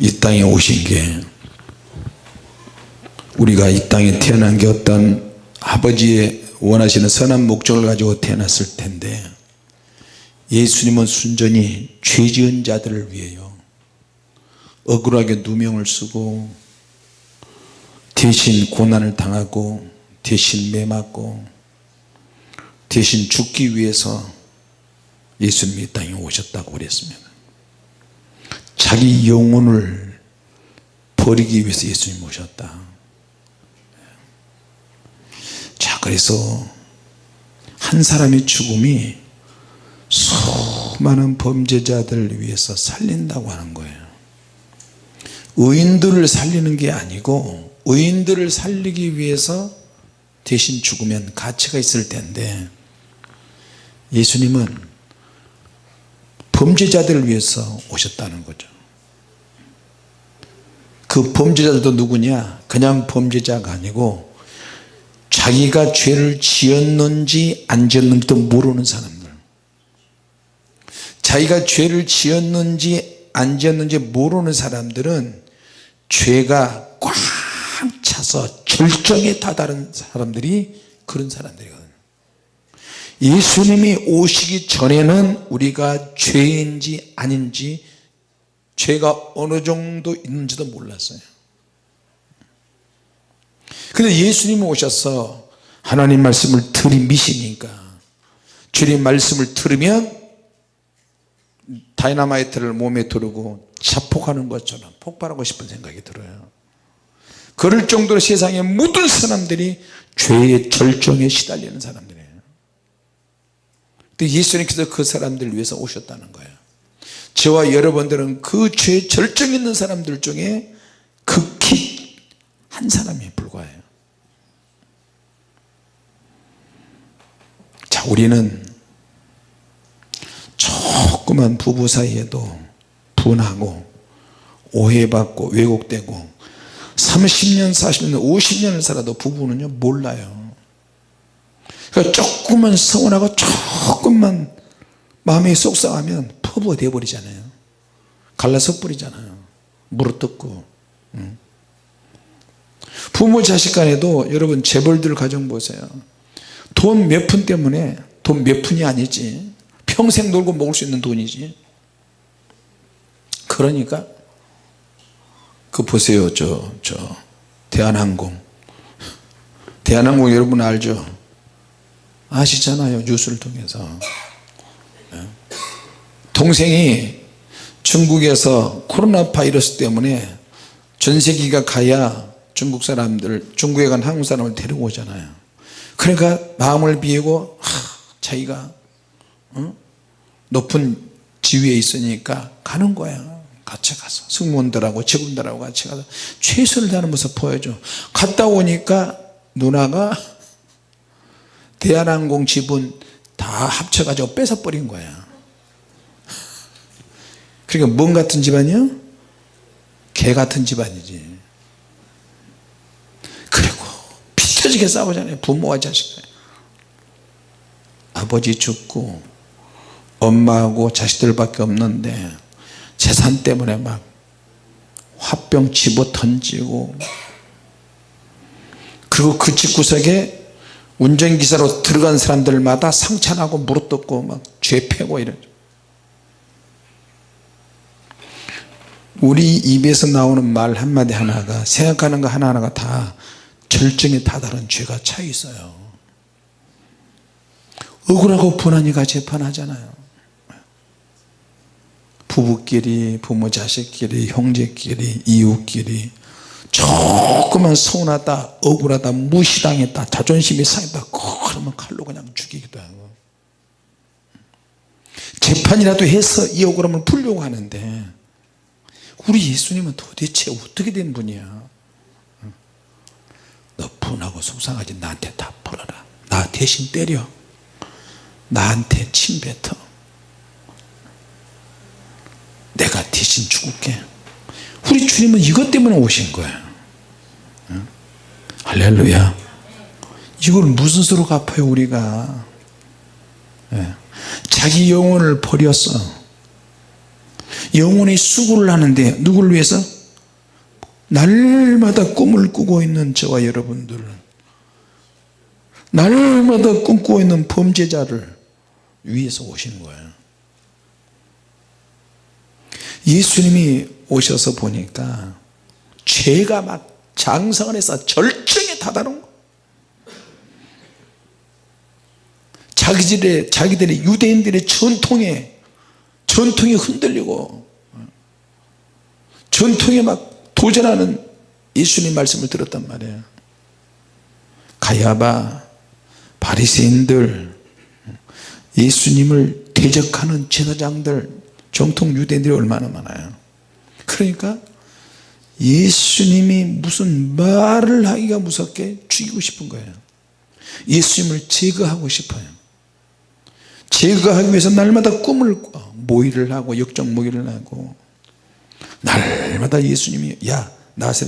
이 땅에 오신 게 우리가 이 땅에 태어난 게 어떤 아버지의 원하시는 선한 목적을 가지고 태어났을 텐데 예수님은 순전히 죄 지은 자들을 위해요. 억울하게 누명을 쓰고 대신 고난을 당하고 대신 매맞고 대신 죽기 위해서 예수님이 이 땅에 오셨다고 그랬습니다 자기 영혼을 버리기 위해서 예수님이 오셨다. 자 그래서 한 사람의 죽음이 수많은 범죄자들을 위해서 살린다고 하는 거예요. 의인들을 살리는 게 아니고 의인들을 살리기 위해서 대신 죽으면 가치가 있을 텐데 예수님은 범죄자들을 위해서 오셨다는 거죠. 그 범죄자들도 누구냐? 그냥 범죄자가 아니고 자기가 죄를 지었는지 안 지었는지도 모르는 사람들. 자기가 죄를 지었는지 안 지었는지 모르는 사람들은 죄가 꽉 차서 절정에 다다른 사람들이 그런 사람들이거든요 예수님이 오시기 전에는 우리가 죄인지 아닌지 죄가 어느 정도 있는지도 몰랐어요. 근데 예수님이 오셔서 하나님 말씀을 들이미시니까 주님 말씀을 들으면 다이나마이트를 몸에 두르고 자폭하는 것처럼 폭발하고 싶은 생각이 들어요. 그럴 정도로 세상에 모든 사람들이 죄의 절정에 시달리는 근데 예수님께서 그 사람들을 위해서 오셨다는 거예요. 저와 여러분들은 그 죄 절정에 있는 사람들 중에 극히 한 사람에 불과해요. 자 우리는 조그만 부부 사이에도 분하고 오해받고 왜곡되고 30년 40년 50년을 살아도 부부는요 몰라요 그러니까 조금만 서운하고 조금만 마음이 속상하면 퍼부어 돼버리잖아요. 갈라서 버리잖아요. 물어뜯고. 부모 자식 간에도 여러분 재벌들 가정 보세요. 돈 몇 푼 때문에 돈 몇 푼이 아니지. 평생 놀고 먹을 수 있는 돈이지. 그러니까 그 보세요. 저, 저 대한항공. 대한항공 여러분 알죠 아시잖아요 뉴스를 통해서. 네. 동생이 중국에서 코로나 바이러스 때문에 전세기가 가야 중국 사람들 중국에 간 한국 사람을 데리고 오잖아요. 그러니까 마음을 비우고 하, 자기가 어? 높은 지위에 있으니까 가는 거야. 같이 가서. 승무원들하고 직원들하고 같이 가서. 최선을 다하는 모습 보여줘. 갔다 오니까 누나가 대한항공 지분 다 합쳐가지고 뺏어버린 거야. 그러니까 뭔 같은 집안이요? 개 같은 집안이지. 그리고 피터지게 싸우잖아요 부모와 자식 아버지 죽고 엄마하고 자식들밖에 없는데 재산 때문에 막 화병 집어 던지고 그리고 그 집구석에 운전기사로 들어간 사람들마다 상처나고 무릎 뜯고 막 죄 패고 이러죠. 우리 입에서 나오는 말 한마디 하나가 생각하는 거 하나하나가 다 절정에 다다른 죄가 차 있어요. 억울하고 분하니까 재판하잖아요. 부부끼리 부모 자식끼리 형제끼리 이웃끼리 조금만 서운하다 억울하다 무시당했다 자존심이 상했다 그러면 칼로 그냥 죽이기도 하고. 재판이라도 해서 이 억울함을 풀려고 하는데 우리 예수님은 도대체 어떻게 된 분이야? 너 분하고 속상하지 나한테 다 풀어라. 나 대신 때려. 나한테 침 뱉어. 내가 대신 죽을게 우리 주님은 이것 때문에 오신 거예요. 할렐루야. 이걸 무슨 수로 갚아요 우리가? 예. 자기 영혼을 버렸어 영혼이 수고를 하는데 누구를 위해서? 날마다 꿈을 꾸고 있는 저와 여러분들 날마다 꿈꾸고 있는 범죄자를 위해서 오시는 거예요. 예수님이 오셔서 보니까 죄가 막 장성을 해서 절정에 다다른 거. 자기들의, 자기들의 유대인들의 전통에 전통이 흔들리고 전통에 막 도전하는 예수님 말씀을 들었단 말이에요. 가야바 바리새인들 예수님을 대적하는 제사장들 정통 유대인들이 얼마나 많아요 그러니까 예수님이 무슨 말을 하기가 무섭게 죽이고 싶은 거예요. 예수님을 제거하고 싶어요. 제거하기 위해서 날마다 꿈을 꿔. 모의를 하고 역적 모의를 하고. 날마다 예수님이 야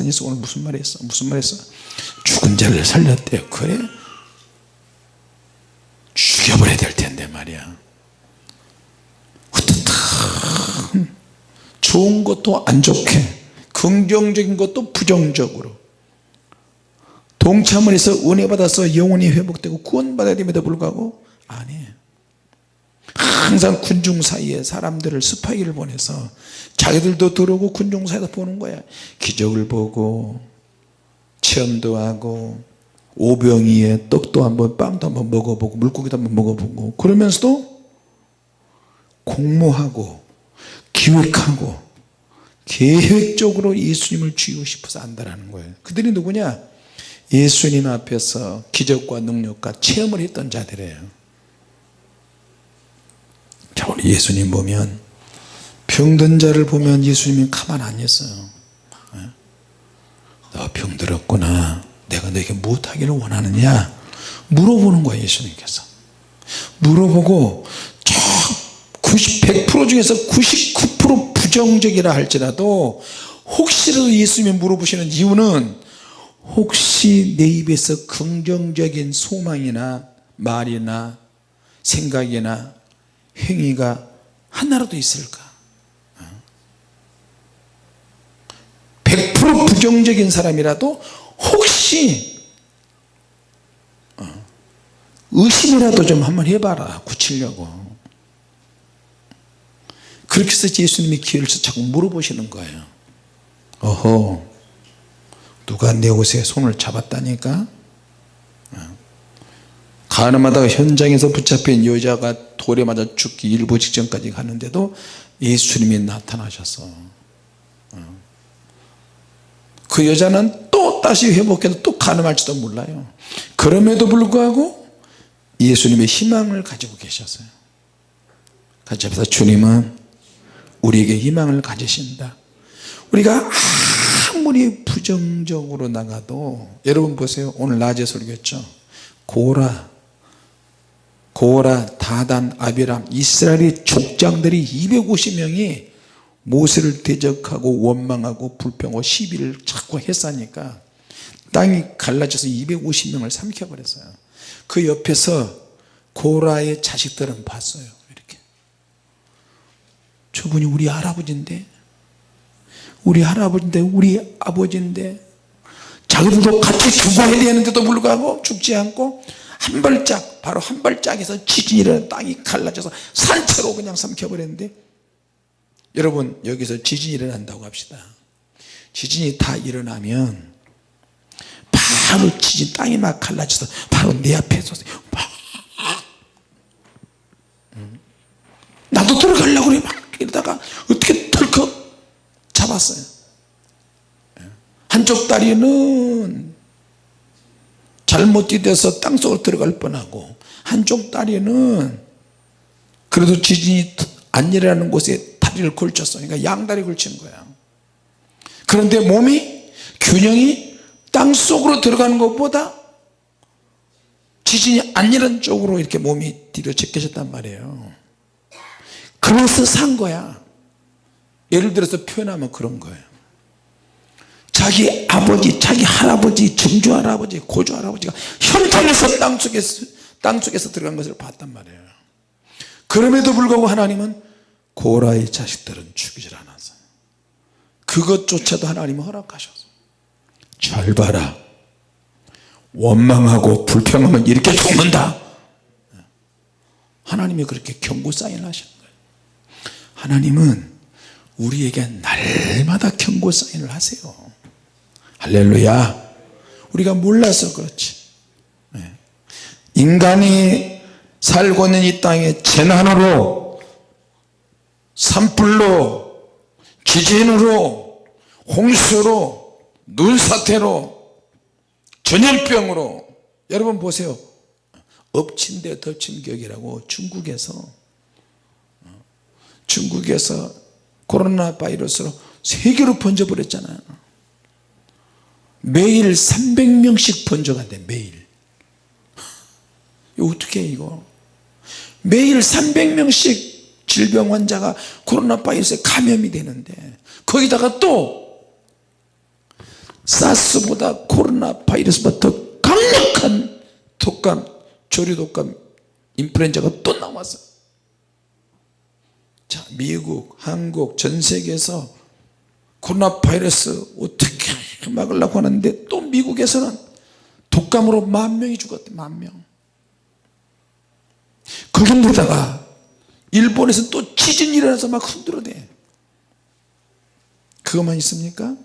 예수 오늘 무슨 말 했어? 무슨 말 했어? 죽은 자를 살렸대요. 그래? 죽여버려야 될 텐데 말이야 어떻든 좋은 것도 안 좋게 긍정적인 것도 부정적으로. 동참을 해서 은혜 받아서 영혼이 회복되고 구원 받아야 됨에도 불구하고. 아니에요 항상 군중 사이에 사람들을 스파이를 보내서 자기들도 들어오고 군중 사이에서 보는 거야. 기적을 보고 체험도 하고 오병이에 떡도 한번 빵도 한번 먹어보고 물고기도 한번 먹어보고 그러면서도 공모하고 기획하고 계획적으로 예수님을 죽이고 싶어서 안다라는 거예요. 그들이 누구냐? 예수님 앞에서 기적과 능력과 체험을 했던 자들이에요. 자 우리 예수님 보면 병든 자를 보면 예수님이 가만 안 있어요. 예? 너 병들었구나. 내가 너에게 무엇하기를 원하느냐? 물어보는 거예요 예수님께서. 물어보고 90, 100% 중에서 99% 부정적이라 할지라도 혹시라도 예수님이 물어보시는 이유는 혹시 내 입에서 긍정적인 소망이나 말이나 생각이나 행위가 하나라도 있을까? 100% 부정적인 사람이라도 혹시 어, 의심이라도 좀 한번 해봐라. 고치려고 그렇게 해서 예수님이 기회를 서 자꾸 물어보시는 거예요. 어허 누가 내 옷에 손을 잡았다니까? 가늠하다가 현장에서 붙잡힌 여자가 돌에 맞아 죽기 일부 직전까지 가는데도 예수님이 나타나셔서 어. 그 여자는 또 다시 회복해도 또 가늠할지도 몰라요. 그럼에도 불구하고 예수님의 희망을 가지고 계셨어요. 같이 합시다. 주님은 우리에게 희망을 가지신다. 우리가 아무리 부정적으로 나가도 여러분 보세요. 오늘 낮에 설교했죠. 고라 고라 다단 아비람 이스라엘의 족장들이 250명이 모세를 대적하고 원망하고 불평하고 시비를 자꾸 했으니까 땅이 갈라져서 250명을 삼켜버렸어요. 그 옆에서 고라의 자식들은 봤어요 저분이 우리 할아버지인데 우리 할아버지인데 우리 아버지인데 자기들도 같이 죽어야 되는데도 불구하고 죽지 않고 한 발짝 바로 한 발짝에서 지진이 일어나 땅이 갈라져서 산채로 그냥 삼켜버렸는데 여러분 여기서 지진이 일어난다고 합시다. 지진이 다 일어나면 바로 지진 땅이 막 갈라져서 바로 내 앞에 서 나도 들어가려고 그래 막 이러다가 어떻게 털컥 잡았어요. 한쪽 다리는 잘못 디뎌서 땅속으로 들어갈 뻔하고 한쪽 다리는 그래도 지진이 안 일어나는 곳에 다리를 걸쳤어. 그러니까 양다리 걸친 거야. 그런데 몸이 균형이 땅속으로 들어가는 것보다 지진이 안 일어난 쪽으로 이렇게 몸이 뒤로 제껴졌단 말이에요 그래서 산 거야. 예를 들어서 표현하면 그런 거예요. 자기 아버지 자기 할아버지 증조 할아버지 고조 할아버지가 현장에서 땅속에서 땅속에서 들어간 것을 봤단 말이에요. 그럼에도 불구하고 하나님은 고라의 자식들은 죽이질 않았어요 그것조차도 하나님은 허락하셨어요 잘 봐라. 원망하고 불평하면 이렇게 죽는다. 하나님이 그렇게 경고 사인을 거예요 하나님은 우리에게 날마다 경고 사인을 하세요. 할렐루야. 우리가 몰라서 그렇지. 네. 인간이 살고 있는 이 땅에 재난으로 산불로 지진으로 홍수로 눈사태로 전염병으로. 여러분 보세요. 엎친 데 덮친 격이라고 중국에서 어, 중국에서 코로나 바이러스로 세계로 번져버렸잖아요 매일 300명씩 번져간대 매일. 어떻게 해 이거? 매일 300명씩 질병 환자가 코로나 바이러스에 감염이 되는데 거기다가 또 사스보다 코로나 바이러스보다 더 강력한 독감 조류 독감 인플루엔자가 또 나왔어 자 미국 한국 전 세계에서 코로나 바이러스 어떻게 막으려고 하는데 또 미국에서는 독감으로 만 명이 죽었대 만 명. 거기다가 일본에서 또 지진이 일어나서 막 흔들어대. 그것만 있습니까?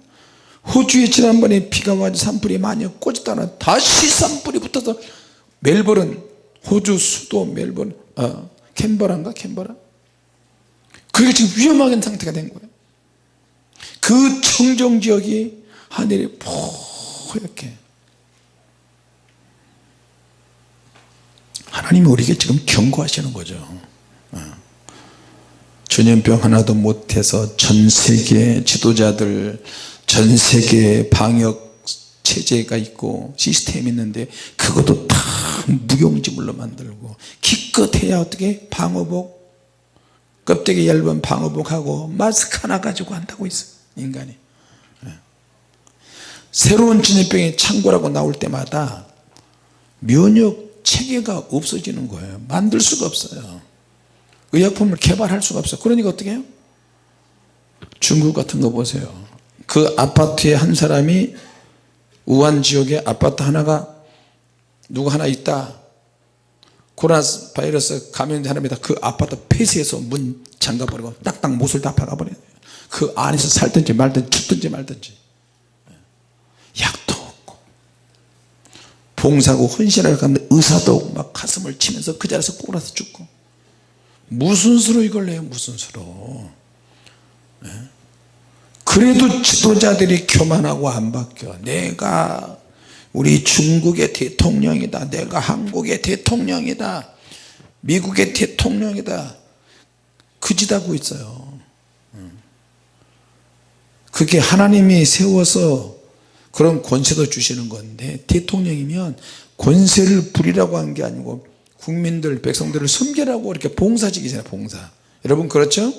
호주에 지난번에 비가 와서 산불이 많이 꽂았다가 다시 산불이 붙어서 멜버른 호주 수도 멜버른 어, 캔버라인가 캔버라 그게 지금 위험한 상태가 된 거예요. 그 청정지역이 하늘이 포얗게. 하나님이 우리에게 지금 경고하시는 거죠. 어. 전염병 하나도 못해서 전 세계 지도자들 전 세계 방역 체제가 있고 시스템이 있는데 그것도 다 무용지물로 만들고 기껏해야 어떻게 방어복 껍데기 얇은 방어복하고 마스크 하나 가지고 한다고 있어 인간이. 예. 새로운 전염병이 창궐하고 나올 때마다 면역 체계가 없어지는 거예요. 만들 수가 없어요. 의약품을 개발할 수가 없어요. 그러니까 어떻게 해요? 중국 같은 거 보세요. 그 아파트에 한 사람이 우한 지역에 아파트 하나가 누구 하나 있다 코로나 바이러스 감염된 사람이다. 그 아파트 폐쇄해서 문 잠가버리고 딱딱 못을 다 박아버려요. 그 안에서 살든지 말든지 죽든지 말든지. 약도 없고. 봉사고 헌신하러 갔는데 의사도 없고 막 가슴을 치면서 그 자리에서 꼬라서 죽고. 무슨 수로 이걸 내요? 무슨 수로? 그래도 지도자들이 교만하고 안 바뀌어. 내가 우리 중국의 대통령이다. 내가 한국의 대통령이다. 미국의 대통령이다. 그짓하고 있어요. 그게 하나님이 세워서 그런 권세도 주시는 건데 대통령이면 권세를 부리라고 한 게 아니고 국민들 백성들을 섬기라고 이렇게 봉사직이잖아요 봉사. 여러분 그렇죠?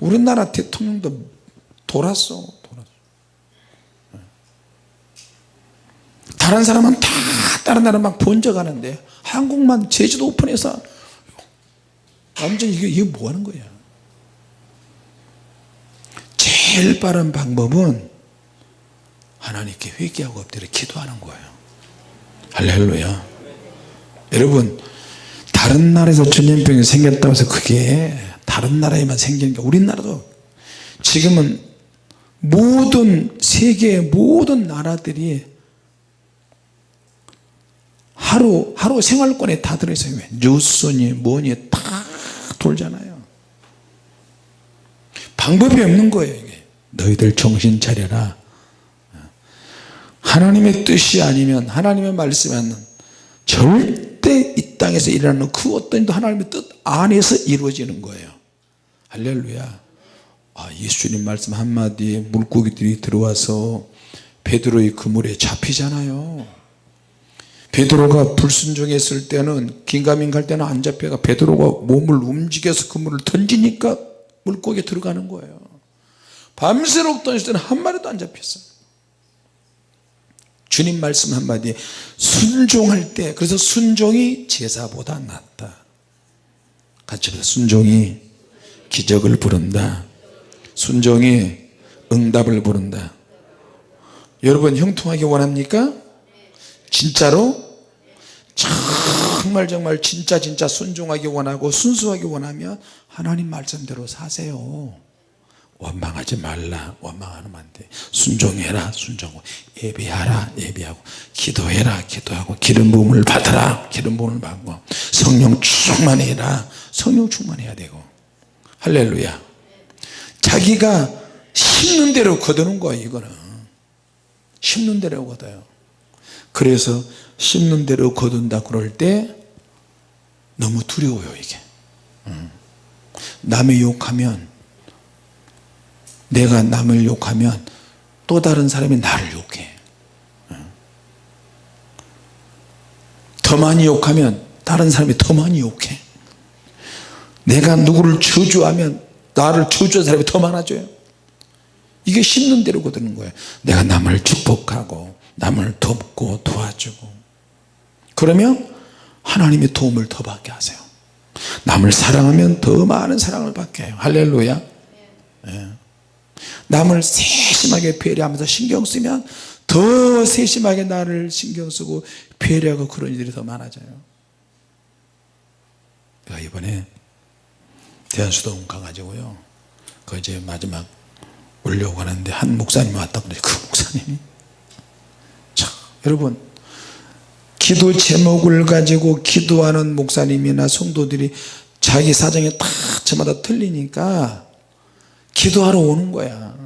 우리나라 대통령도 돌았어 돌았어 다른 사람은 다 다른 나라 막 번져가는데 한국만 제주도 오픈해서 완전 이게, 이게 뭐 하는 거야 제일 빠른 방법은 하나님께 회개하고 엎드려 기도하는 거예요. 할렐루야. 여러분 다른 나라에서 전염병이 생겼다고 해서 그게 다른 나라에만 생기는 게 우리나라도 지금은 모든 세계의 모든 나라들이 하루 하루 생활권에 다 들어있어요 뉴스니 뭐니 다 돌잖아요. 방법이 없는 거예요 이게. 너희들 정신 차려라. 하나님의 뜻이 아니면 하나님의 아니면 절대 이 땅에서 일어나는 그 어떤 일도 하나님의 뜻 안에서 이루어지는 거예요. 할렐루야. 아, 예수님 말씀 한마디에 물고기들이 들어와서 베드로의 그물에 잡히잖아요 베드로가 불순종했을 때는 긴가민 갈 때는 안 잡혀가 베드로가 몸을 움직여서 그물을 던지니까 물고기에 들어가는 거예요. 밤새록 던질 때는 한 마리도 안 잡혔어요. 주님 말씀 한마디에 순종할 때 그래서 순종이 제사보다 낫다. 같이 순종이 기적을 부른다. 순종이 응답을 부른다. 여러분 형통하게 원합니까? 진짜로? 정말 정말 진짜 진짜 순종하게 원하고 순수하게 원하면 하나님 말씀대로 사세요. 원망하지 말라. 원망하면 안돼. 순종해라. 순종하고 예배하라. 예배하고 기도해라. 기도하고 기름 부음을 받아라. 기름 부음을 받고 성령 충만해라. 성령 충만해야 되고. 할렐루야. 자기가 심는 대로 거두는 거예요 이거는. 심는 대로 거둬요. 그래서 심는 대로 거둔다 그럴 때 너무 두려워요 이게 음. 남의 욕하면 내가 남을 욕하면 또 다른 사람이 나를 욕해 음. 더 많이 욕하면 다른 사람이 더 많이 욕해 내가 누구를 저주하면 나를 저주한 사람이 더 많아져요 이게 심는 대로 거두는 거예요 내가 남을 축복하고 남을 돕고 도와주고 그러면 하나님의 도움을 더 받게 하세요. 남을 사랑하면 더 많은 사랑을 받게 해요. 할렐루야. 예. 남을 세심하게 배려하면서 신경 쓰면 더 세심하게 나를 신경 쓰고 배려하고 그런 일들이 더 많아져요. 제가 이번에 대한수도원 가가지고요. 그 이제 마지막 올려고 하는데 한 목사님이 왔다 그래 그 목사님이. 참 여러분 기도 제목을 가지고 기도하는 목사님이나 성도들이 자기 사정이 다 저마다 틀리니까 기도하러 오는 거야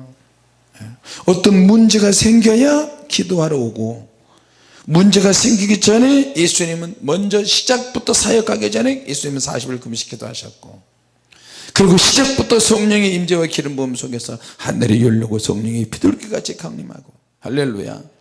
예. 어떤 문제가 생겨야 기도하러 오고 문제가 생기기 전에 예수님은 먼저 시작부터 사역하기 전에 예수님은 40일 금식 기도 하셨고 그리고 시작부터 성령의 임재와 기름 부음 속에서 하늘이 열리고 성령이 비둘기같이 강림하고 할렐루야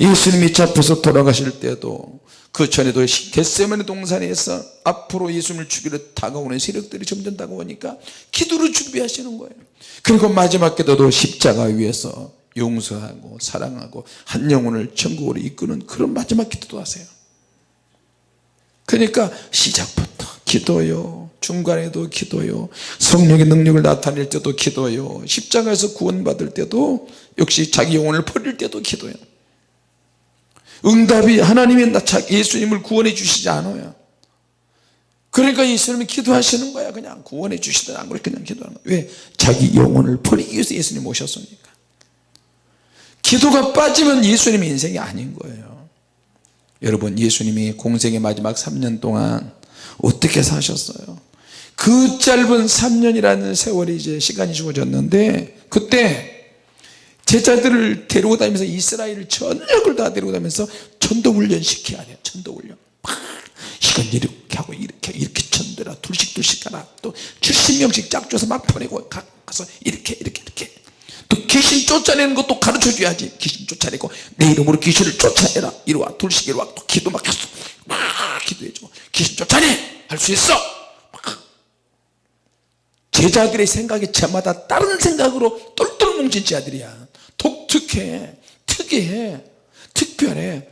예수님이 잡혀서 돌아가실 때도 그 전에도 겟세마네 동산에서 앞으로 예수님을 죽이러 다가오는 세력들이 점점 다가오니까 기도를 준비하시는 거예요. 그리고 마지막 기도도 십자가 위에서 용서하고 사랑하고 한 영혼을 천국으로 이끄는 그런 마지막 기도도 하세요. 그러니까 시작부터 기도요. 중간에도 기도요. 성령의 능력을 나타낼 때도 기도요. 십자가에서 구원받을 때도 역시 자기 영혼을 버릴 때도 기도요 응답이 하나님이 예수님을 구원해 주시지 않아요. 그러니까 예수님이 기도하시는 거야. 그냥 구원해 주시든 안 그래 그냥 기도하는 거야. 왜? 자기 영혼을 버리기 위해서 예수님 오셨으니까. 기도가 빠지면 예수님의 인생이 아닌 거예요. 여러분 예수님이 공생의 마지막 3년 동안 어떻게 사셨어요? 그 짧은 3년이라는 세월이 이제 시간이 주어졌는데 그때 제자들을 데리고 다니면서 이스라엘 전역을 다 데리고 다니면서 전도 훈련 시켜야 돼요 전도 훈련. 이건 이렇게 하고 이렇게 이렇게 전도라. 둘씩 둘씩 가라. 또 70명씩 짝줘서 막 보내고 가서 이렇게 이렇게 이렇게. 또 귀신 쫓아내는 것도 가르쳐 줘야지. 귀신 쫓아내고 내 이름으로 귀신을 쫓아내라. 이리 와. 둘씩 이리 와. 또 기도 막 했어. 막 기도해주고 귀신 쫓아내! 할 수 있어! 제자들의 생각이 저마다 다른 생각으로 똘똘 뭉친 자들이야 독특해 특이해 특별해.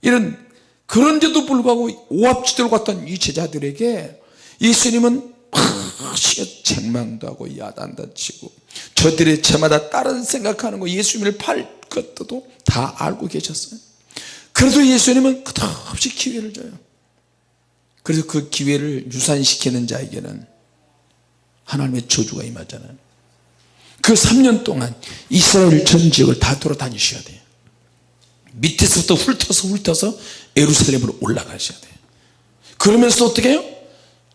이런 그런데도 불구하고 오합지대로 갔던 이 제자들에게 예수님은 책망도 하고 야단도 치고 저들이 저마다 다른 생각하는 거 예수님을 팔 것도 다 알고 계셨어요. 그래도 예수님은 끝없이 기회를 줘요. 그래서 그 기회를 유산시키는 자에게는 하나님의 저주가 임하잖아요 그 3년 동안 이스라엘 전 지역을 다 돌아다니셔야 돼요. 밑에서부터 훑어서 훑어서 예루살렘으로 올라가셔야 돼요. 그러면서 어떻게 해요?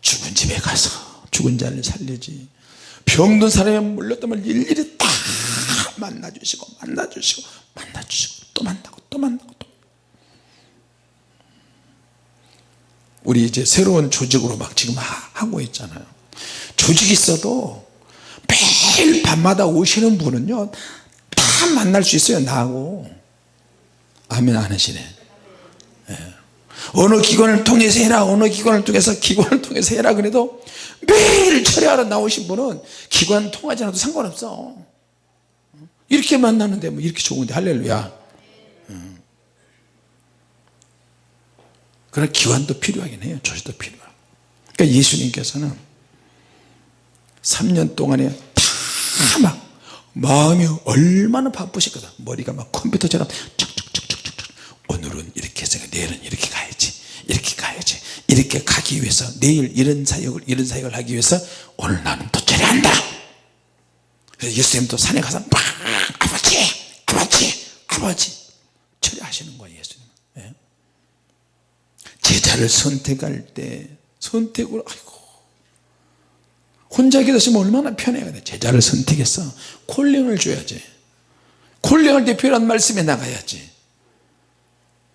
죽은 집에 가서 죽은 자를 살리지 병든 사람이 물렸다면 일일이 다 만나주시고 만나주시고 만나주시고 또 만나고 또 만나고 또. 우리 이제 새로운 조직으로 막 지금 하고 있잖아요. 조직이 있어도 매일 밤마다 오시는 분은요 다 만날 수 있어요 나하고. 아멘 안 하시네. 예. 어느 기관을 통해서 해라 어느 기관을 통해서 기관을 통해서 해라 그래도 매일 철회하러 나오신 분은 기관 통하지 않아도 상관없어. 이렇게 만나는데 뭐 이렇게 좋은데 할렐루야. 음. 그런 기관도 필요하긴 해요. 조시도 필요하고. 그러니까 예수님께서는 3년 동안에 다 막 마음이 얼마나 바쁘실거다 머리가 막 컴퓨터처럼 척척척척척 오늘은 이렇게 해서 내일은 이렇게 가야지 이렇게 가야지 이렇게 가기 위해서 내일 이런 사역을 이런 사역을 하기 위해서 오늘 나는 또 처리 한다 그래서 예수님도 산에 가서 막 아버지 아버지 아버지 처리하시는 거예요 예수님 예? 제자를 선택할 때 선택을 아이고 혼자 기도하시면 얼마나 편해요. 제자를 선택해서 콜링을 줘야지. 콜링을 대표한 말씀에 나가야지.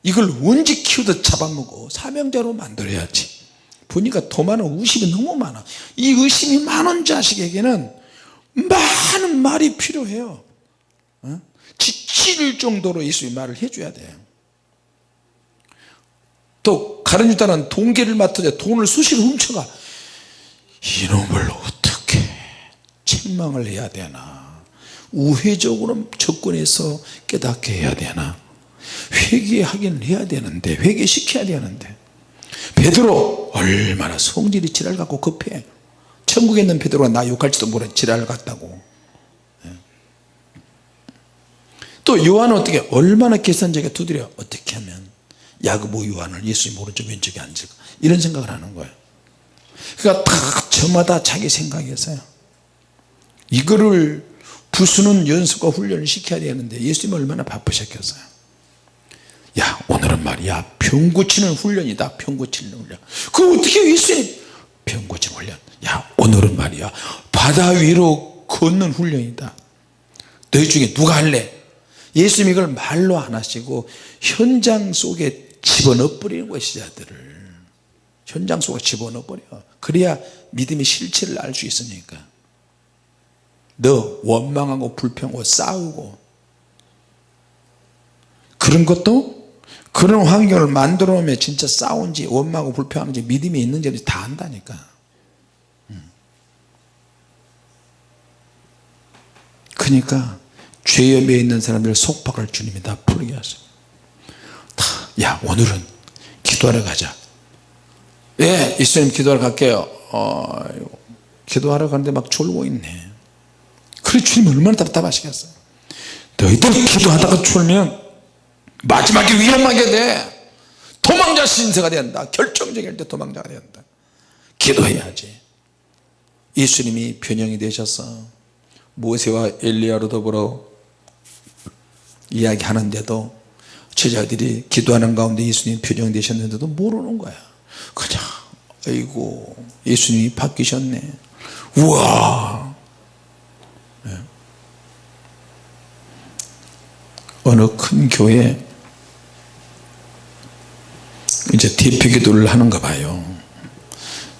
이걸 언제 키우듯 잡아먹어 사명자로 만들어야지. 보니까 도마는 의심이 너무 많아. 이 의심이 많은 자식에게는 많은 말이 필요해요. 어? 지칠 정도로 예수의 말을 해줘야 돼요 또 가른 유다는 동계를 맡으자 돈을 수시로 훔쳐가 이놈을 어떻게 책망을 해야 되나? 우회적으로 접근해서 깨닫게 해야 되나? 회개하긴 해야 되는데 회개시켜야 되는데. 베드로 얼마나 성질이 지랄 갖고 급해. 천국에 있는 베드로가 나 욕할지도 모르는 지랄 같다고. 예. 또 요한은 어떻게 얼마나 계산적에 두드려. 어떻게 하면 야고보 요한을 예수님 오른쪽 왼쪽에 앉을까? 이런 생각을 하는 거예요. 그러니까 다 저마다 자기 생각에서요. 이거를 부수는 연습과 훈련을 시켜야 되는데 예수님 얼마나 바쁘셨겠어요. 야 오늘은 말이야. 병 고치는 훈련이다. 병 고치는 훈련. 그 어떻게 예수님? 병 고치는 훈련. 야 오늘은 말이야. 바다 위로 걷는 훈련이다. 너희 중에 누가 할래? 예수님 이걸 말로 안 하시고 현장 속에 집어넣어 버리는 거예요 시자들을. 현장 속에 집어넣어 버려 그래야 믿음의 실체를 알 수 있으니까. 너 원망하고 불평하고 싸우고. 그런 것도 그런 환경을 만들어 놓으면 진짜 싸운지 원망하고 불평하는지 믿음이 있는지 다 안다니까. 음. 그러니까 죄염에 있는 사람들 속박을 주님이 다 풀게 하세요. 야 오늘은 기도하러 가자 예 이수님 기도하러 갈게요. 어, 기도하러 가는데 막 졸고 있네. 그래 주님 얼마나 답답하시겠어요? 너희들 기도하다가 졸면 마지막에 위험하게 돼. 도망자 신세가 된다. 결정적일 때 도망자가 된다. 기도해야지. 예수님이 변형이 되셔서 모세와 엘리야로 더불어 이야기하는데도 제자들이 기도하는 가운데 예수님 표정 되셨는데도 모르는 거야 그냥 아이고 예수님이 바뀌셨네. 우와! 네. 어느 큰 교회 이제 대표 기도를 하는가 봐요.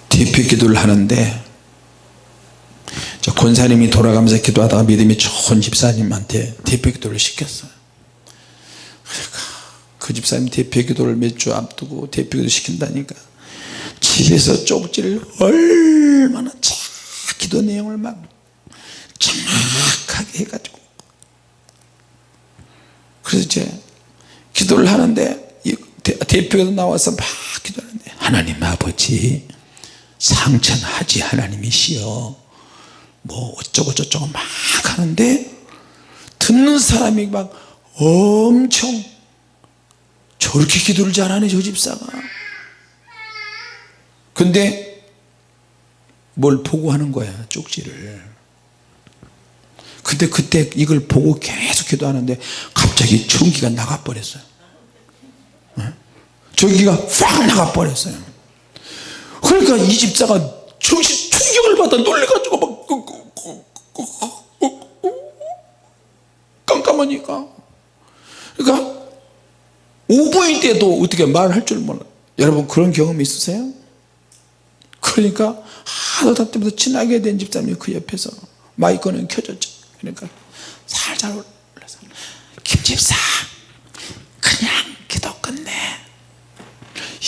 대표 기도를 하는데 권사님이 돌아가면서 기도하다가 믿음이 좋은 집사님한테 대표 기도를 시켰어요. 그 집사님 대표 기도를 몇 주 앞두고 대표 기도 시킨다니까 집에서 쪽지를 얼마나 자 기도 내용을 막 정확하게 해가지고. 그래서 이제 기도를 하는데 대표가 나와서 막 기도하는데 하나님 아버지 상천하지 하나님이시여. 뭐 어쩌고 저쩌고 막 하는데 듣는 사람이 막 엄청 저렇게 기도를 잘하네 저 집사가 근데 뭘 보고 하는 거야 쪽지를. 근데 그때 이걸 보고 계속 기도하는데 갑자기 전기가 나가버렸어요. 전기가 확 나가버렸어요. 그러니까 이 집사가 정신 충격을 받아 놀래가지고 막 깜깜하니까. 그러니까 5분일 때도 어떻게 말할 줄 몰라. 여러분 그런 경험 있으세요? 그러니까 하도 답답해서 친하게 된 집사님이 그 옆에서 마이크는 켜졌죠. 그러니까 살살 올라서 김집사 그냥 기도 끝내.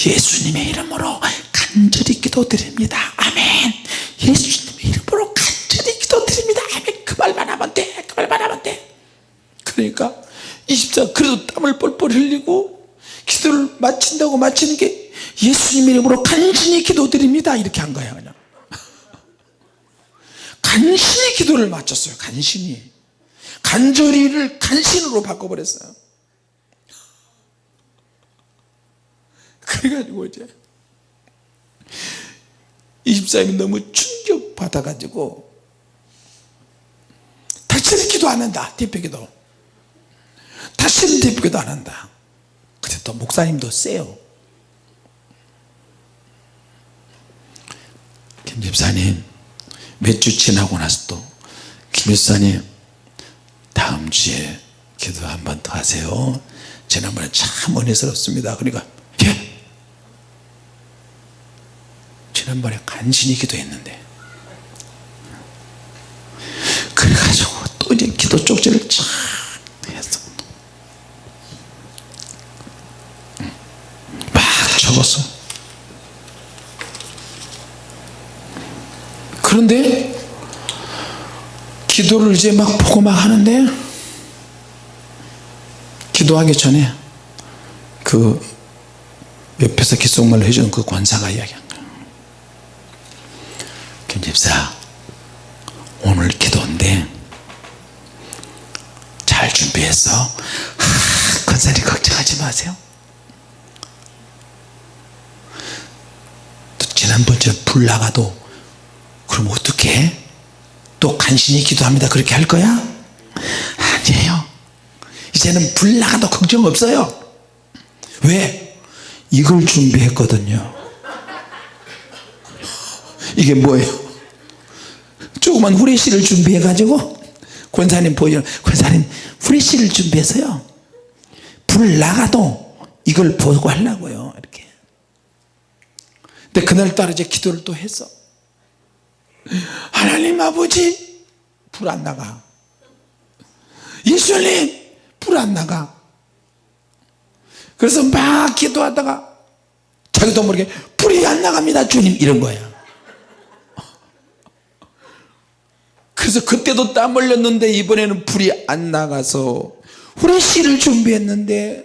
예수님의 이름으로 간절히 기도드립니다. 아멘. 예수님의 이름으로 간절히 기도드립니다. 아멘. 그 말만 하면 돼그 말만 하면 돼. 그러니까 이 집사 그래도 땀을 뻘뻘 흘리고 기도를 마친다고 마치는 게 예수님 이름으로 간절히 기도드립니다. 이렇게 한 거야 그냥. 간신히 기도를 마쳤어요 간신히. 간절히를 간신으로 바꿔버렸어요. 그래가지고 이제 이 집사님이 너무 충격받아 가지고 다시는 기도 안 한다 대표기도. 다시는 대표기도 안 한다. 근데 또 목사님도 세요 김 집사님 몇 주 지나고 나서 또김 집사님 다음 주에 기도 한 번 더 하세요. 지난번에 참 은혜스럽습니다. 그러니까 예. 지난번에 간신히 기도했는데. 그래가지고 또 이제 기도 쪽지를 쫙 했어 막 적었어 그런데 기도를 이제 막 보고 막 하는데 기도하기 전에 그 옆에서 귓속말로 해주는 그 권사가 이야기한 거야. 김 집사 오늘 기도인데 잘 아, 권사님 걱정하지 마세요. 또 지난번처럼 불 나가도 그럼 어떻게 또 간신히 기도합니다. 그렇게 할 거야? 아니에요. 이제는 불 나가 도 걱정 없어요. 왜? 이걸 준비했거든요. 이게 뭐예요? 조그만 후레쉬를 준비해 가지고 권사님 보여 권사님 후레쉬를 준비해서요. 불 나가도 이걸 보고 하려고요 이렇게. 근데 그날따라 이제 기도를 또 했어 하나님 아버지 불 안 나가. 예수님 불 안 나가. 그래서 막 기도하다가 자기도 모르게 불이 안 나갑니다. 주님 이런 거야 그래서 그때도 땀 흘렸는데 이번에는 불이 안 나가서 후레쉬를 준비했는데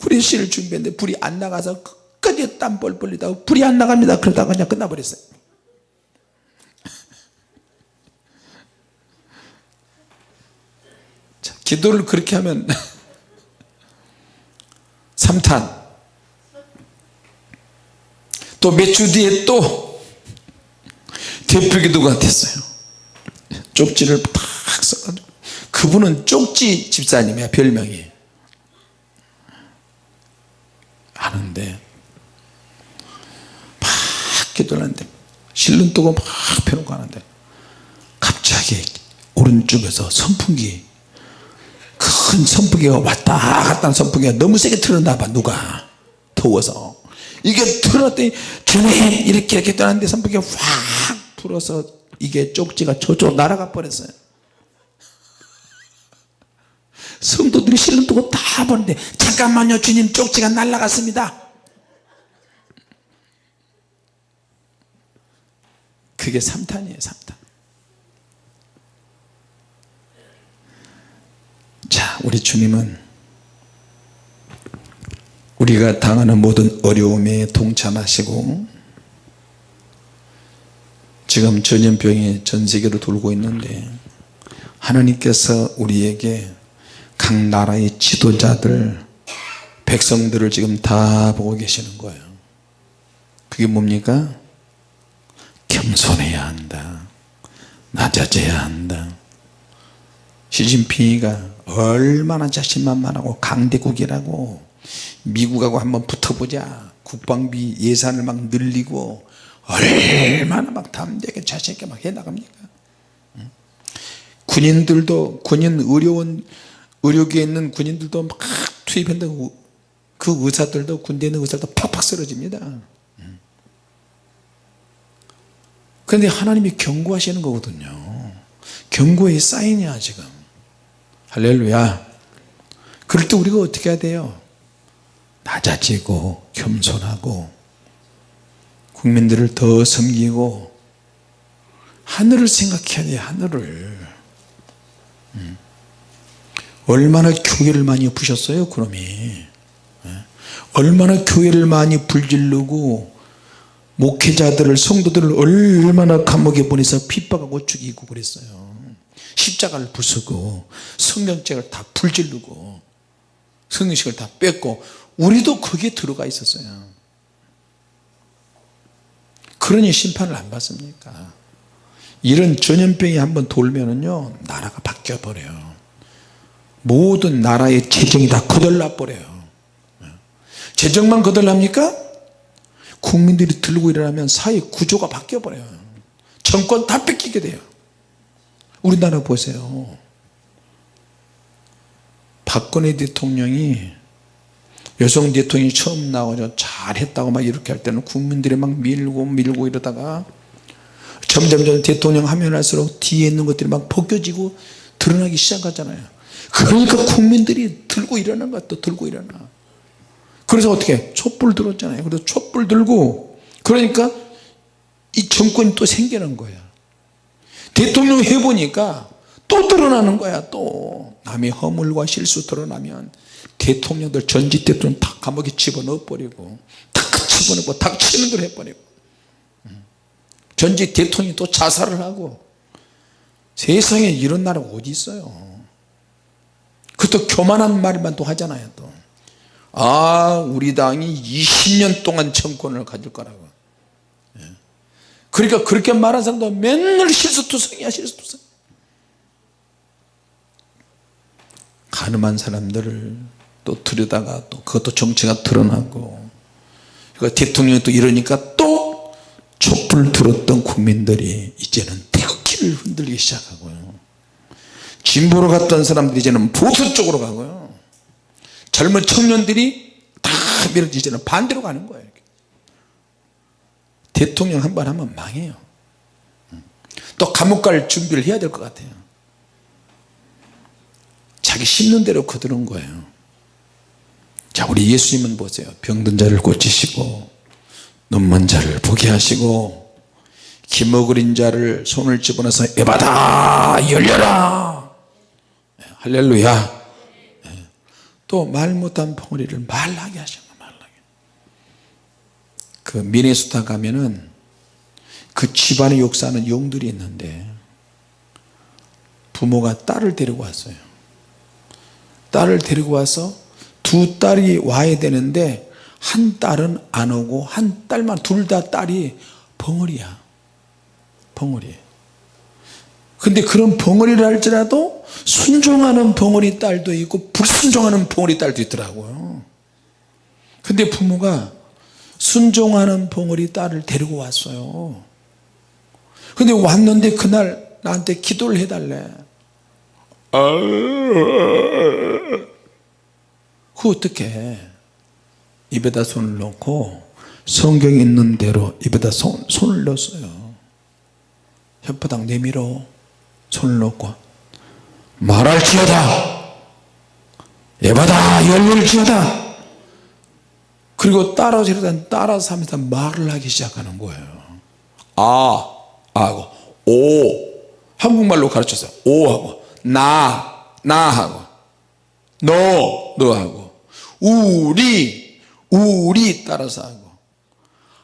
후레쉬를 준비했는데 불이 안 나가서 끝까지 땀 뻘뻘 흘리다가 불이 안 나갑니다. 그러다가 그냥 끝나버렸어요 기도를 그렇게 하면 3탄. 또 몇 주 뒤에 또 대표기도가 됐어요. 쪽지를 팍 써가지고. 그분은 쪽지 집사님이야 별명이. 하는데. 막 기도를 하는데. 실눈 뜨고 막 펴놓고 하는데. 갑자기 오른쪽에서 선풍기 큰 선풍기가 왔다 갔다 선풍기가 너무 세게 틀었나 봐 누가? 더워서. 이게 틀었더니 주님 이렇게 이렇게 떠났는데 선풍기가 확 불어서 이게 쪽지가 저쪽 날아가 버렸어요. 성도들이 실눈 뜨고 다 보는데 잠깐만요 주님 쪽지가 날아갔습니다. 그게 3탄이에요 3탄 자 우리 주님은 우리가 당하는 모든 어려움에 동참하시고 지금 전염병이 전 세계로 돌고 있는데 하나님께서 우리에게 각 나라의 지도자들 백성들을 지금 다 보고 계시는 거예요. 그게 뭡니까? 겸손해야 한다. 낮아져야 한다. 시진핑이가 얼마나 자신만만하고 강대국이라고. 미국하고 한번 붙어보자. 국방비 예산을 막 늘리고 얼마나 막 담대하게 자신 있게 막 해나갑니까? 군인들도 군인 의료원 의료계에 있는 군인들도 막 투입한다고 그 의사들도 군대에 있는 의사들도 팍팍 쓰러집니다. 그런데 하나님이 경고하시는 거거든요. 경고의 사인이야 지금 할렐루야. 그럴 때 우리가 어떻게 해야 돼요? 낮아지고 겸손하고 국민들을 더 섬기고 하늘을 생각해야 돼요 하늘을. 음. 얼마나 교회를 많이 부셨어요 그놈이. 예? 얼마나 교회를 많이 불질르고 목회자들을 성도들을 얼마나 감옥에 보내서 핍박하고 죽이고 그랬어요 십자가를 부수고 성경책을 다 불질르고 성경식을 다 뺐고 우리도 거기에 들어가 있었어요. 그러니 심판을 안 받습니까? 이런 전염병이 한번 돌면은요 나라가 바뀌어 버려요. 모든 나라의 재정이 다 거덜나 버려요. 재정만 거덜납니까? 국민들이 들고 일어나면 사회 구조가 바뀌어 버려요. 정권 다 뺏기게 돼요 우리나라 보세요. 박근혜 대통령이 여성 대통령이 처음 나와서 잘했다고 막 이렇게 할 때는 국민들이 막 밀고 밀고 이러다가 점점점 대통령 하면 할수록 뒤에 있는 것들이 막 벗겨지고 드러나기 시작하잖아요. 그러니까 국민들이 들고 일어나는 것도 들고 일어나. 그래서 어떻게 촛불 들었잖아요. 그래서 촛불 들고 그러니까 이 정권이 또 생기는 거야 대통령 해보니까 또 드러나는 거야 또 남의 허물과 실수 드러나면 대통령들 전직 대통령 다 감옥에 집어넣어 버리고 다 집어넣고 닥치는 걸 해버리고 전직 대통령이 또 자살을 하고 세상에 이런 나라가 어디 있어요 그것도 교만한 말만 또 하잖아요 또. 아 우리 당이 20년 동안 정권을 가질 거라고 예. 그러니까 그렇게 말한 사람도 맨날 실수투성이야 실수투성. 가늠한 사람들을 또 들여다가 또 그것도 정체가 드러나고 그러니까 대통령이 또 이러니까 또 촛불 들었던 국민들이 이제는 태극기를 흔들기 시작하고요. 진보로 갔던 사람들이 이제는 보수 쪽으로 가고요. 젊은 청년들이 다 이제는 반대로 가는 거예요 대통령 한 번 하면 망해요. 또 감옥 갈 준비를 해야 될 것 같아요. 자기 심는 대로 거두는 거예요. 자 우리 예수님은 보세요. 병든 자를 고치시고 눈먼 자를 보게 하시고 기먹으린 자를 손을 집어넣어서 에바다 열려라! 할렐루야. 또 말 못한 벙어리를 말하게 말하게 그 미네소타 가면은 그 집안의 역사는 용들이 있는데 부모가 딸을 데리고 왔어요. 딸을 데리고 와서 두 딸이 와야 되는데 한 딸은 안 오고 한 딸만 둘 다 딸이 벙어리야. 벙어리. 근데 그런 벙어리를 할지라도 순종하는 벙어리 딸도 있고 불순종하는 벙어리 딸도 있더라고요. 근데 부모가 순종하는 벙어리 딸을 데리고 왔어요. 근데 왔는데 그날 나한테 기도를 해달래. 그 어떻게 입에다 손을 넣고 성경 있는 대로 입에다 손, 손을 넣었어요. 혓바닥 내밀어 손을 넣고 말할지어다. 예바다 열릴지어다 그리고 따라서 이러다 따라서 하면서 말을 하기 시작하는 거예요. 아 하고 오. 한국말로 가르쳤어요 오 하고 나 나 하고 너 너 하고 우리 우리 따라서 하고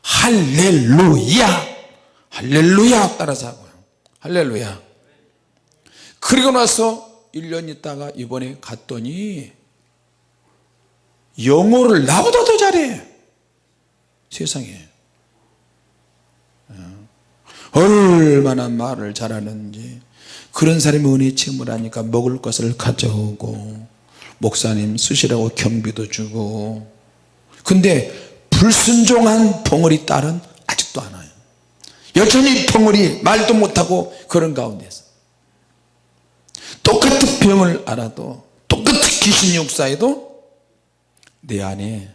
할렐루야 할렐루야 따라서 하고요. 할렐루야. 그리고 나서 1년 있다가 이번에 갔더니 영어를 나보다 더 잘해. 세상에. 어. 얼마나 말을 잘하는지. 그런 사람이 은혜 체험을 하니까 먹을 것을 가져오고 목사님 쓰시라고 경비도 주고. 근데 불순종한 벙어리 딸은 아직도 안 와요. 여전히 벙어리 말도 못하고 그런 가운데서. 똑같은 병을 알아도 똑같은 귀신 역사에도 내 안에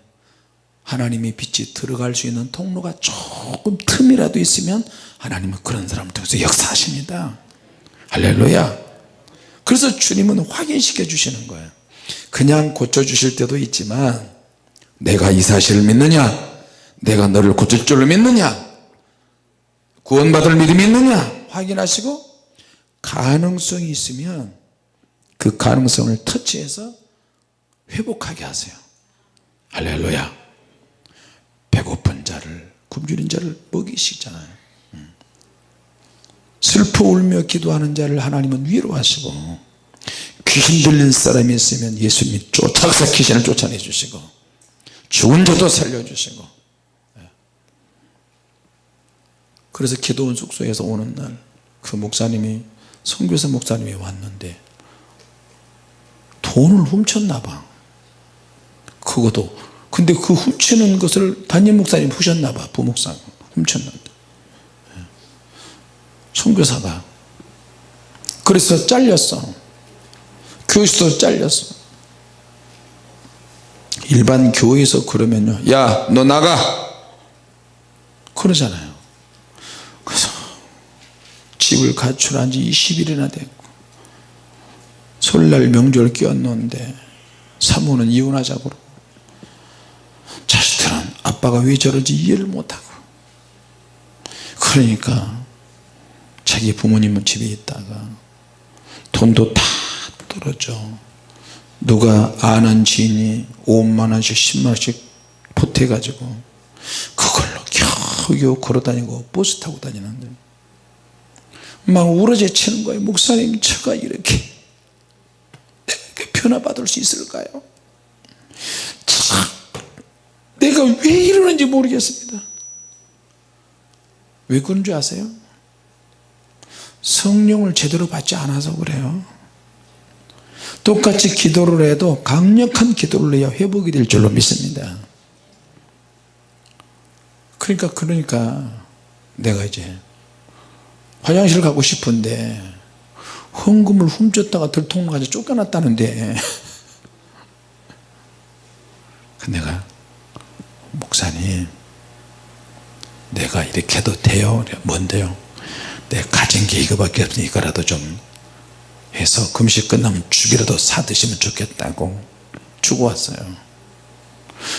하나님의 빛이 들어갈 수 있는 통로가 조금 틈이라도 있으면 하나님은 그런 사람을 통해서 역사하십니다. 할렐루야. 그래서 주님은 확인시켜 주시는 거예요. 그냥 고쳐 주실 때도 있지만 내가 이 사실을 믿느냐? 내가 너를 고칠 줄로 믿느냐? 구원받을 믿음이 있느냐? 확인하시고 가능성이 있으면 그 가능성을 터치해서 회복하게 하세요 할렐루야 배고픈 자를 굶주린 자를 먹이시잖아요 음. 슬퍼 울며 기도하는 자를 하나님은 위로하시고 귀신 들린 사람이 있으면 예수님이 쫓아서 귀신을 쫓아내 주시고 죽은 자도 살려주시고 예. 그래서 기도원 숙소에서 오는 날 그 목사님이 선교사 목사님이 왔는데 돈을 훔쳤나 봐 그것도. 근데 그 훔치는 것을 담임 목사님 푸셨나 봐. 부목사 훔쳤는데. 예. 선교사가. 그래서 잘렸어. 교회에서 잘렸어. 일반 교회에서 그러면요. 야 너 나가! 그러잖아요. 그래서 집을 가출한 지 20일이나 됐고 설날 명절 끼었는데 사모는 이혼하자고 자식들은 아빠가 왜 저러지 이해를 못하고. 그러니까 자기 부모님은 집에 있다가 돈도 다 떨어져. 누가 아는 지인이 5만원씩 10만원씩 보태 가지고 그걸로 겨우겨우 걸어다니고 버스 타고 다니는데 막 우러져 치는 거예요. 목사님 제가 이렇게 변화받을 수 있을까요? 참 내가 왜 이러는지 모르겠습니다. 왜 그런 줄 아세요? 성령을 제대로 받지 않아서 그래요. 똑같이 기도를 해도 강력한 기도를 해야 회복이 될 줄로 믿습니다. 그러니까 그러니까 내가 이제 화장실 가고 싶은데 헌금을 훔쳤다가 들통나가지고 쫓겨났다는데 그 내가 목사님 내가 이렇게 해도 돼요? 뭔데요? 내 가진 게 이거밖에 없으니까라도 좀 해서 금식 끝나면 죽이라도 사 드시면 좋겠다고 주고 왔어요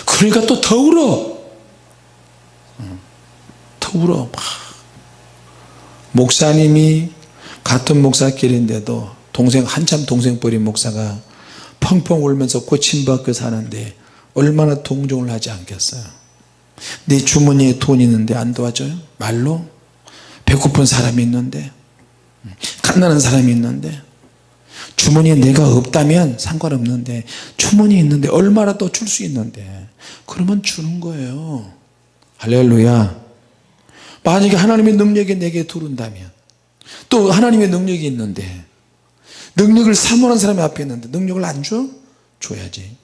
그러니까 또 더 울어 더 울어 막. 목사님이 같은 목사끼리인데도 동생 한참 동생 버린 목사가 펑펑 울면서 고침받고 사는데 얼마나 동정을 하지 않겠어요? 내 주머니에 돈 있는데 안 도와줘요? 말로? 배고픈 사람이 있는데? 갓나는 사람이 있는데? 주머니에 내가 없다면 상관없는데 주머니에 있는데 얼마라도 줄수 있는데? 그러면 주는 거예요. 할렐루야. 만약에 하나님의 능력이 내게 들어온다면 또 하나님의 능력이 있는데 능력을 사모하는 사람이 앞에 있는데 능력을 안 줘? 줘야지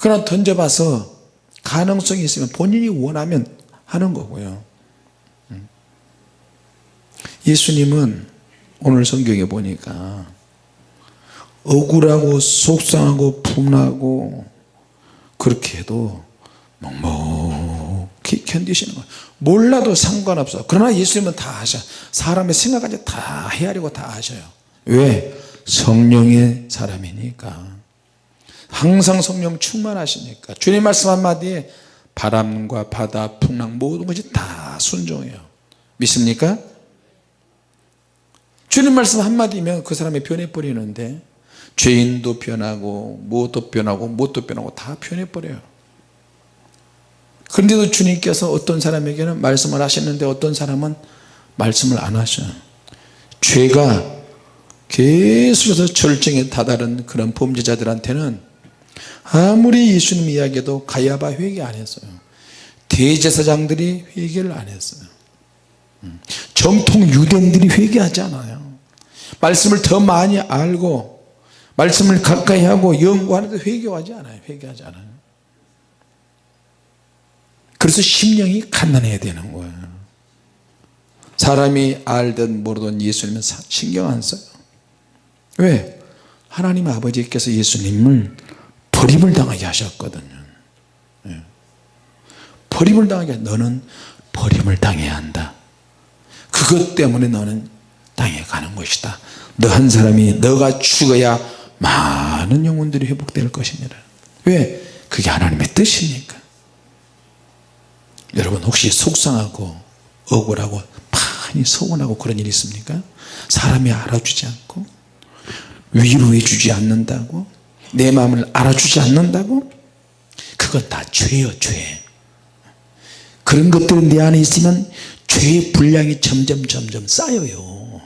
그러나 던져봐서 가능성이 있으면 본인이 원하면 하는 거고요. 음. 예수님은 오늘 성경에 보니까 억울하고 속상하고 분하고 그렇게 해도 묵묵히 견디시는 거예요. 몰라도 상관없어 그러나 예수님은 다 하셔. 사람의 생각까지 다 헤아리고 다 하셔요. 왜? 성령의 사람이니까 항상 성령 충만하시니까. 주님 말씀 한마디에 바람과 바다 풍랑 모든 것이 다 순종해요. 믿습니까? 주님 말씀 한마디면 그 사람이 변해버리는데 죄인도 변하고 무엇도 변하고 무엇도 변하고 다 변해버려요. 그런데도 주님께서 어떤 사람에게는 말씀을 하셨는데 어떤 사람은 말씀을 안 하셔요. 죄가 계속해서 절정에 다다른 그런 범죄자들한테는 아무리 예수님 이야기해도 가야바 회개 안 했어요. 대제사장들이 회개를 안 했어요. 음. 정통 유대인들이 회개하지 않아요. 말씀을 더 많이 알고 말씀을 가까이 하고 연구하는데 회개하지 않아요. 회개하지 않아요. 그래서 심령이 갓난해야 되는 거예요. 사람이 알든 모르든 예수님은 신경 안 써요. 왜? 하나님 아버지께서 예수님을 버림을 당하게 하셨거든요 예. 버림을 당하게 너는 버림을 당해야 한다 그것 때문에 너는 땅에 가는 것이다 너 한 사람이 너가 죽어야 많은 영혼들이 회복될 것입니다 왜? 그게 하나님의 뜻이니까 여러분 혹시 속상하고 억울하고 많이 서운하고 그런 일 있습니까? 사람이 알아주지 않고 위로해 주지 않는다고 내 마음을 알아주지 않는다고? 그건 다 죄요 죄. 그런 것들이 내 안에 있으면 죄의 분량이 점점 점점 쌓여요.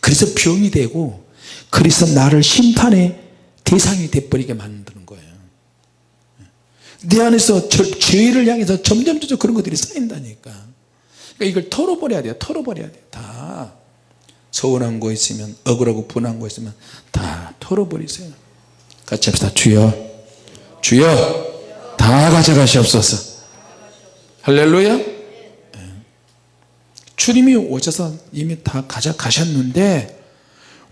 그래서 병이 되고 그래서 나를 심판의 대상이 돼버리게 만드는 거예요. 내 안에서 저, 죄를 향해서 점점 점점 그런 것들이 쌓인다니까. 그러니까 이걸 털어버려야 돼요. 털어버려야 돼요. 다. 서운한 거 있으면 억울하고 분한 거 있으면 다 털어버리세요 같이 합시다. 주여 주여 다 가져가시옵소서. 할렐루야. 예. 주님이 오셔서 이미 다 가져가셨는데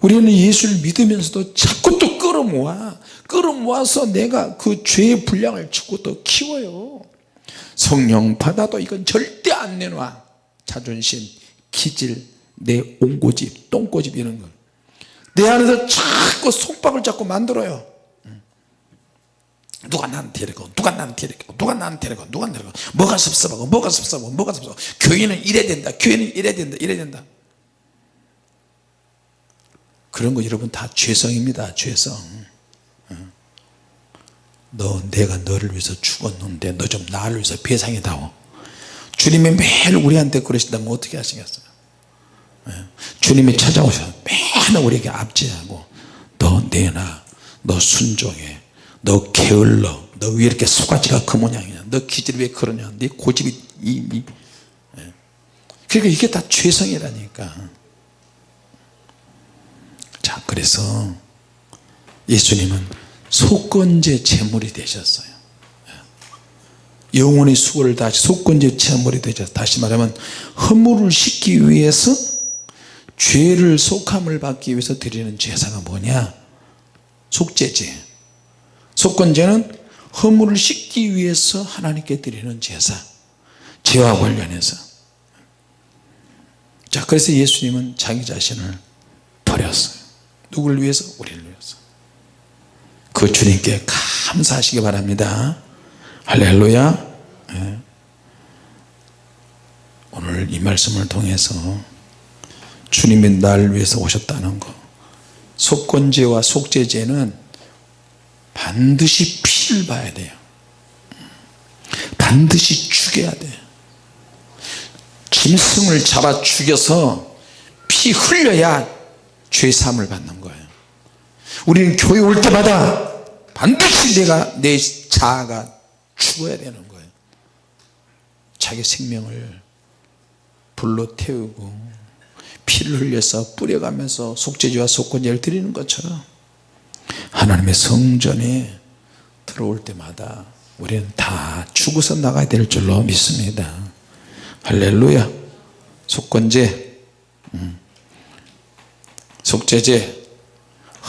우리는 예수를 믿으면서도 자꾸 또 끌어모아 끌어모아서 내가 그 죄의 분량을 자꾸 또 키워요. 성령 받아도 이건 절대 안 내놔. 자존심 기질 내 옹고집 똥고집 이런 걸내 안에서 자꾸 속박을 자꾸 만들어요 누가 나한테 이러고 누가 나한테 이러고 누가 나한테 이러고 누가 이러고. 뭐가 섭섭하고 뭐가 섭섭하고 뭐가 섭섭하고. 교회는 이래야 된다 교회는 이래야 된다 이래야 된다. 그런 거 여러분 다 죄성입니다 죄성. 너 내가 너를 위해서 죽었는데 너 좀 나를 위해서 배상이다오. 주님이 매일 우리한테 그러신다면 어떻게 하시겠어요 예. 주님이 찾아오셔서 매일 우리에게 압제하고 너 내놔 너 순종해 너 게을러. 너 왜 이렇게 속가지가 그 모양이냐. 너 기질이 왜 그러냐. 네 고집이 이, 이. 예. 그러니까 이게 다 죄성이라니까. 자 그래서 예수님은 속건제 제물이 되셨어요. 예. 영혼의 수고를 다시 속건제 제물이 되셨어요 다시 말하면 허물을 씻기 위해서 죄를 속함을 받기 위해서 드리는 제사가 뭐냐? 속죄제 속건제는 허물을 씻기 위해서 하나님께 드리는 제사 죄와 관련해서. 자 그래서 예수님은 자기 자신을 버렸어요. 누구를 위해서? 우리를 위해서. 그 주님께 감사하시기 바랍니다. 할렐루야. 네. 오늘 이 말씀을 통해서 주님이 날 위해서 오셨다는 거 속건제와 속죄제는 반드시 피를 봐야 돼요. 반드시 죽여야 돼요. 짐승을 잡아 죽여서 피 흘려야 죄사함을 받는 거예요. 우리는 교회 올 때마다 반드시 내가 내 자아가 죽어야 되는 거예요. 자기 생명을 불로 태우고 피를 흘려서 뿌려가면서 속죄제와 속건제를 드리는 것처럼 하나님의 성전에 들어올 때마다 우리는 다 죽어서 나가야 될 줄로 믿습니다. 할렐루야. 속건제. 음. 속죄제.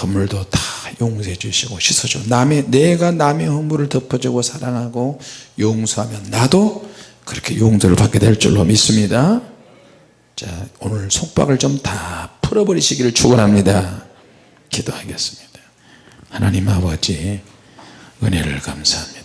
허물도 다 용서해 주시고 씻어줘 남의 내가 남의 허물을 덮어주고 사랑하고 용서하면 나도 그렇게 용서를 받게 될 줄로 믿습니다. 자 오늘 속박을 좀 다 풀어버리시기를 축원합니다. 기도하겠습니다 하나님 아버지 은혜를 감사합니다